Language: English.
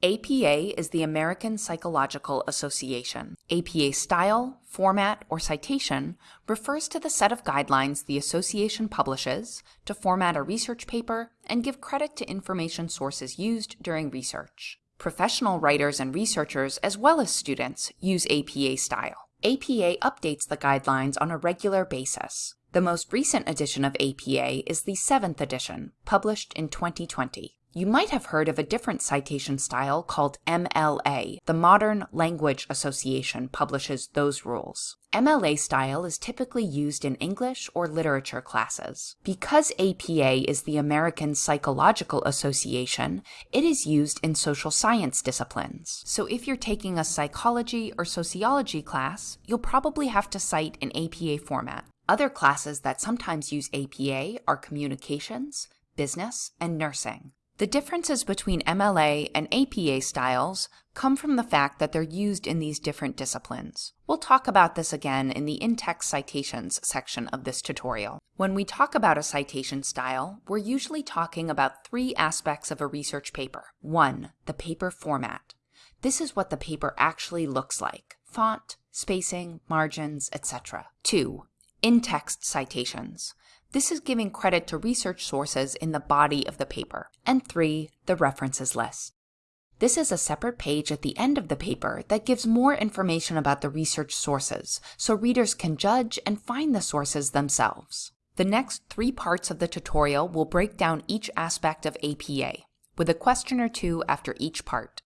APA is the American Psychological Association. APA style, format, or citation refers to the set of guidelines the association publishes to format a research paper and give credit to information sources used during research. Professional writers and researchers, as well as students, use APA style. APA updates the guidelines on a regular basis. The most recent edition of APA is the 7th edition, published in 2020. You might have heard of a different citation style called MLA. The Modern Language Association publishes those rules. MLA style is typically used in English or literature classes. Because APA is the American Psychological Association, it is used in social science disciplines. So if you're taking a psychology or sociology class, you'll probably have to cite in APA format. Other classes that sometimes use APA are communications, business, and nursing. The differences between MLA and APA styles come from the fact that they're used in these different disciplines. We'll talk about this again in the in-text citations section of this tutorial. When we talk about a citation style, we're usually talking about three aspects of a research paper. One, the paper format. This is what the paper actually looks like. Font, spacing, margins, etc. Two, in-text citations. This is giving credit to research sources in the body of the paper. And three, the references list. This is a separate page at the end of the paper that gives more information about the research sources, so readers can judge and find the sources themselves. The next three parts of the tutorial will break down each aspect of APA, with a question or two after each part.